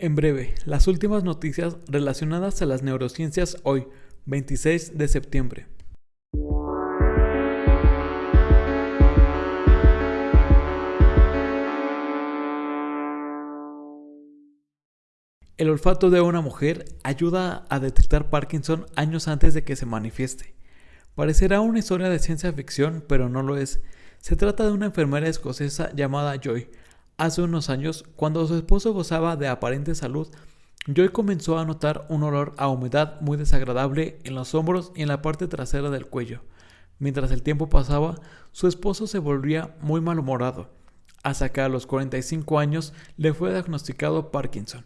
En breve, las últimas noticias relacionadas a las neurociencias hoy, 26 de septiembre. El olfato de una mujer ayuda a detectar Parkinson años antes de que se manifieste. Parecerá una historia de ciencia ficción, pero no lo es. Se trata de una enfermera escocesa llamada Joy, Hace unos años, cuando su esposo gozaba de aparente salud, Joy comenzó a notar un olor a humedad muy desagradable en los hombros y en la parte trasera del cuello. Mientras el tiempo pasaba, su esposo se volvía muy malhumorado, hasta que a los 45 años le fue diagnosticado Parkinson.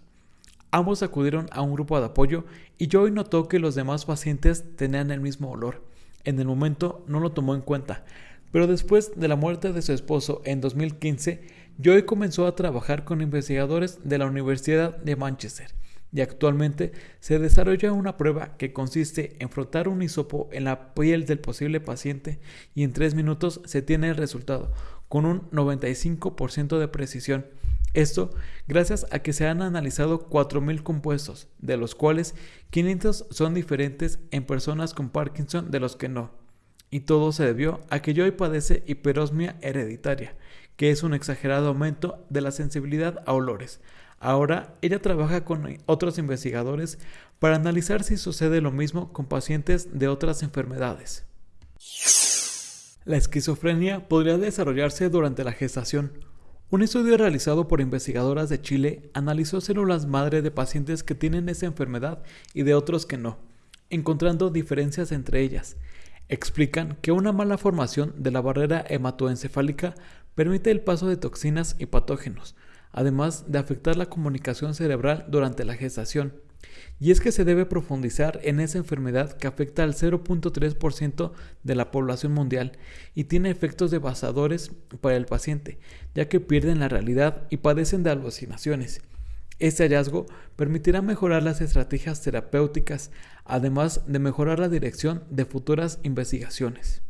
Ambos acudieron a un grupo de apoyo y Joy notó que los demás pacientes tenían el mismo olor. En el momento no lo tomó en cuenta, pero después de la muerte de su esposo en 2015, Joy comenzó a trabajar con investigadores de la Universidad de Manchester y actualmente se desarrolla una prueba que consiste en frotar un hisopo en la piel del posible paciente y en tres minutos se tiene el resultado con un 95% de precisión. Esto gracias a que se han analizado 4.000 compuestos, de los cuales 500 son diferentes en personas con Parkinson de los que no. Y todo se debió a que Joy padece hiperosmia hereditaria, que es un exagerado aumento de la sensibilidad a olores. Ahora ella trabaja con otros investigadores para analizar si sucede lo mismo con pacientes de otras enfermedades. La esquizofrenia podría desarrollarse durante la gestación. Un estudio realizado por investigadoras de Chile analizó células madre de pacientes que tienen esa enfermedad y de otros que no, encontrando diferencias entre ellas. Explican que una mala formación de la barrera hematoencefálica permite el paso de toxinas y patógenos, además de afectar la comunicación cerebral durante la gestación. Y es que se debe profundizar en esa enfermedad que afecta al 0.3% de la población mundial y tiene efectos devastadores para el paciente, ya que pierden la realidad y padecen de alucinaciones. Este hallazgo permitirá mejorar las estrategias terapéuticas, además de mejorar la dirección de futuras investigaciones.